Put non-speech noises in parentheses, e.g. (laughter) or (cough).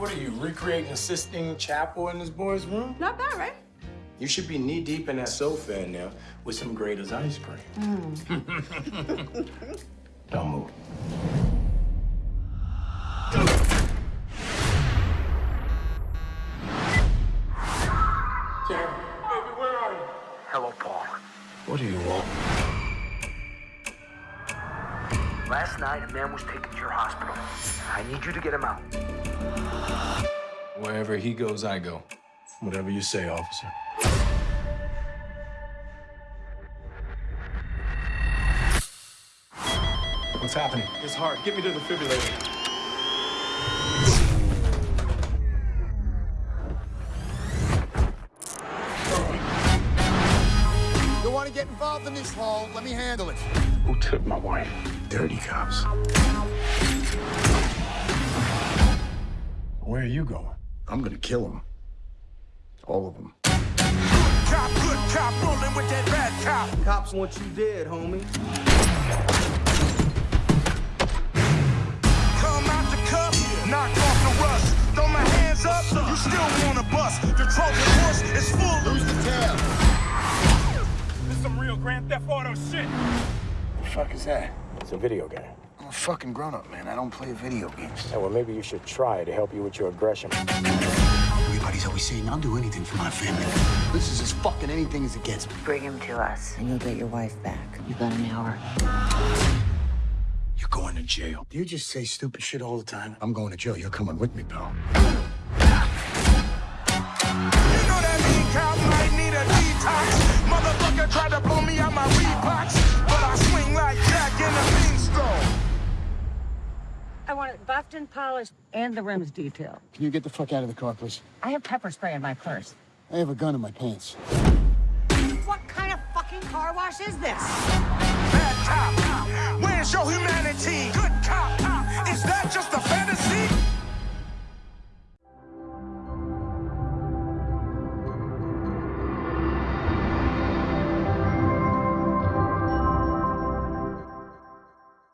What are you, recreating a Sistine Chapel in this boy's room? Not bad, right? You should be knee deep in that sofa in there with some Graeter's ice cream. Hmm. (laughs) Don't move. Sarah, baby, where are you? Hello, Paul. What do you want? Last night, a man was taken to your hospital. I need you to get him out. Wherever he goes, I go. Whatever you say, officer. What's happening? It's hard. Get me to the defibrillator. You want to get involved in this hole? Let me handle it. Who took my wife? Dirty cops. Where are you going? I'm gonna kill them. All of them. Cop, good cop, rolling with that bad cop. Cops want you dead, homie. Come out the cuff, knock off the rust. Throw my hands up, you still wanna bust. The Trojan horse is full. Lose the tail. This some real Grand Theft Auto shit. The fuck is that? It's a video game. I'm a fucking grown-up, man. I don't play video games. Yeah, well, maybe you should try to help you with your aggression. Everybody's always saying I'll do anything for my family. This is as fucking anything as it gets. Bring him to us, and you'll get your wife back. You've got an hour. You're going to jail. Do you just say stupid shit all the time? I'm going to jail. You're coming with me, pal. You know buffed and polished and the rims detailed. Can you get the fuck out of the car, please? I have pepper spray in my purse. I have a gun in my pants. What kind of fucking car wash is this? Bad cop, where's your humanity? Good cop,